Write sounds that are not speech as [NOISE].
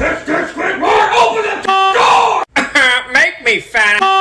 Let's get more. open the door! [LAUGHS] Make me fat!